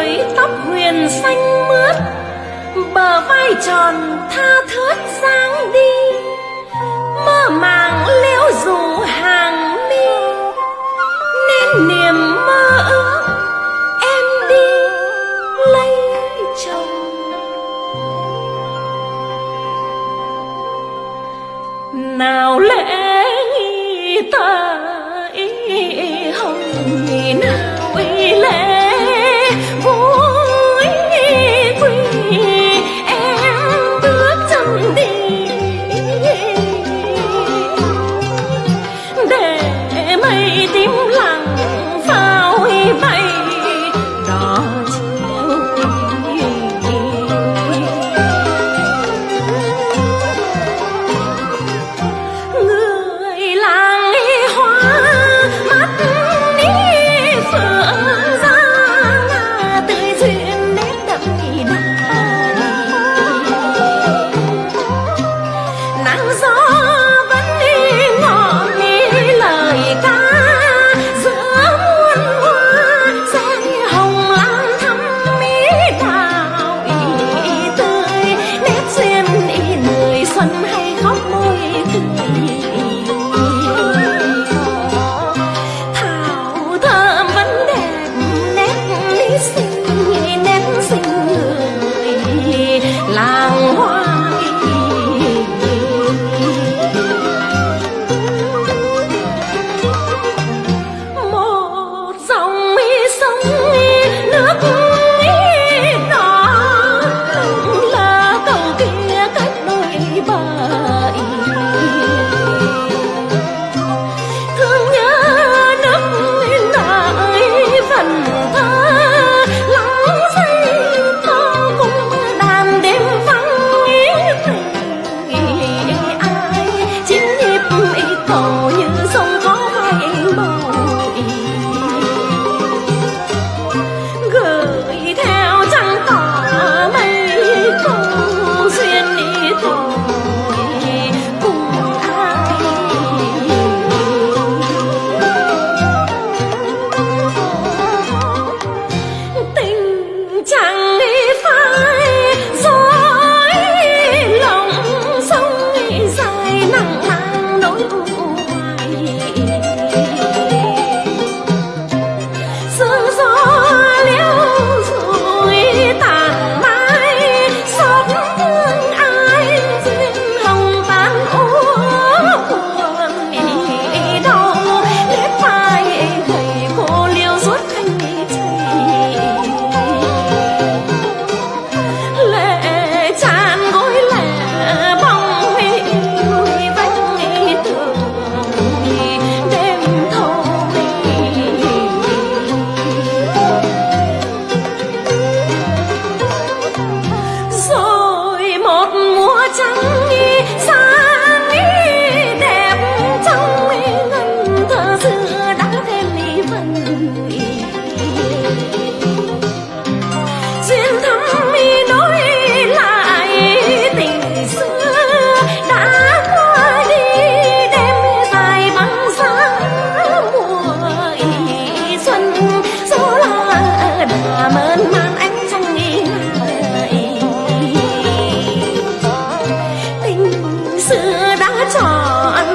người tóc huyền xanh mướt, bờ vai tròn tha thướt dáng đi. Mơ màng liễu rủ hàng mi nên niềm mơ ước, em đi lấy chồng. Nào lẽ ta ý hồng nhìn xưa đã chọn